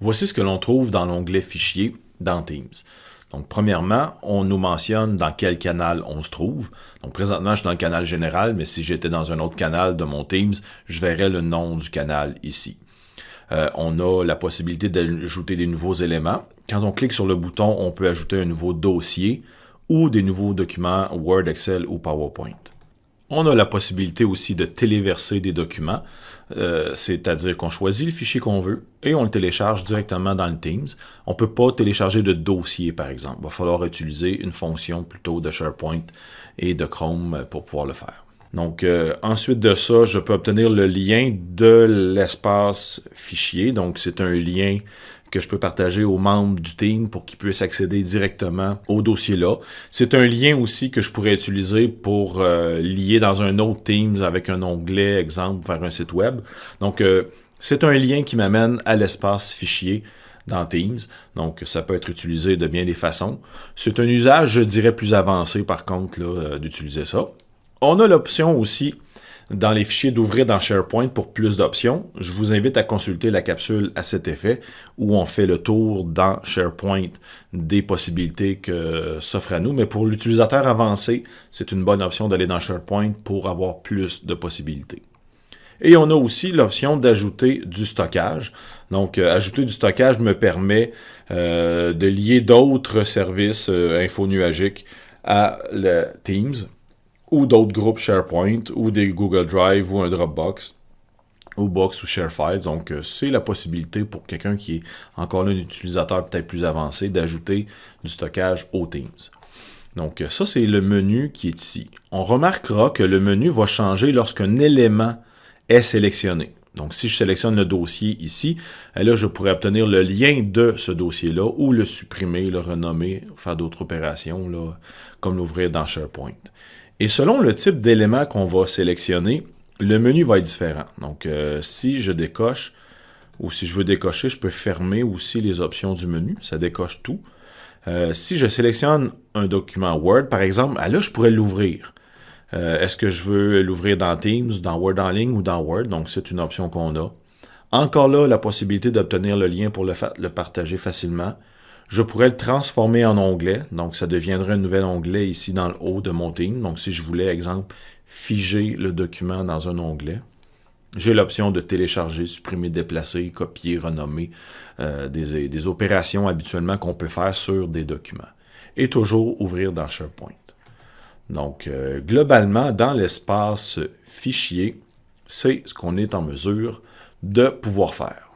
Voici ce que l'on trouve dans l'onglet Fichier dans Teams. Donc, premièrement, on nous mentionne dans quel canal on se trouve. Donc, présentement, je suis dans le canal général, mais si j'étais dans un autre canal de mon Teams, je verrais le nom du canal ici. Euh, on a la possibilité d'ajouter des nouveaux éléments. Quand on clique sur le bouton, on peut ajouter un nouveau dossier ou des nouveaux documents Word, Excel ou PowerPoint. On a la possibilité aussi de téléverser des documents, euh, c'est-à-dire qu'on choisit le fichier qu'on veut et on le télécharge directement dans le Teams. On ne peut pas télécharger de dossier, par exemple. Il va falloir utiliser une fonction plutôt de SharePoint et de Chrome pour pouvoir le faire. Donc, euh, ensuite de ça, je peux obtenir le lien de l'espace fichier. Donc, c'est un lien que je peux partager aux membres du team pour qu'ils puissent accéder directement au dossier-là. C'est un lien aussi que je pourrais utiliser pour euh, lier dans un autre Teams avec un onglet, exemple, vers un site web. Donc, euh, c'est un lien qui m'amène à l'espace fichier dans Teams. Donc, ça peut être utilisé de bien des façons. C'est un usage, je dirais, plus avancé, par contre, euh, d'utiliser ça. On a l'option aussi dans les fichiers d'ouvrir dans SharePoint pour plus d'options. Je vous invite à consulter la capsule à cet effet où on fait le tour dans SharePoint des possibilités que s'offrent à nous. Mais pour l'utilisateur avancé, c'est une bonne option d'aller dans SharePoint pour avoir plus de possibilités. Et on a aussi l'option d'ajouter du stockage. Donc, euh, ajouter du stockage me permet euh, de lier d'autres services euh, infonuagiques à le Teams ou d'autres groupes SharePoint, ou des Google Drive, ou un Dropbox, ou Box ou ShareFiles. Donc, euh, c'est la possibilité pour quelqu'un qui est encore un utilisateur peut-être plus avancé d'ajouter du stockage aux Teams. Donc, euh, ça, c'est le menu qui est ici. On remarquera que le menu va changer lorsqu'un élément est sélectionné. Donc, si je sélectionne le dossier ici, euh, là, je pourrais obtenir le lien de ce dossier-là ou le supprimer, le renommer, faire d'autres opérations, là, comme l'ouvrir dans SharePoint. Et selon le type d'élément qu'on va sélectionner, le menu va être différent. Donc, euh, si je décoche, ou si je veux décocher, je peux fermer aussi les options du menu. Ça décoche tout. Euh, si je sélectionne un document Word, par exemple, ah, là, je pourrais l'ouvrir. Euh, est-ce que je veux l'ouvrir dans Teams, dans Word en ligne ou dans Word? Donc, c'est une option qu'on a. Encore là, la possibilité d'obtenir le lien pour le, le partager facilement. Je pourrais le transformer en onglet. Donc, ça deviendrait un nouvel onglet ici dans le haut de mon team. Donc, si je voulais, exemple, figer le document dans un onglet, j'ai l'option de télécharger, supprimer, déplacer, copier, renommer euh, des, opérations habituellement qu'on peut faire sur des documents. Et toujours ouvrir dans SharePoint. Donc, euh, globalement, dans l'espace fichier, c'est ce qu'on est en mesure de pouvoir faire.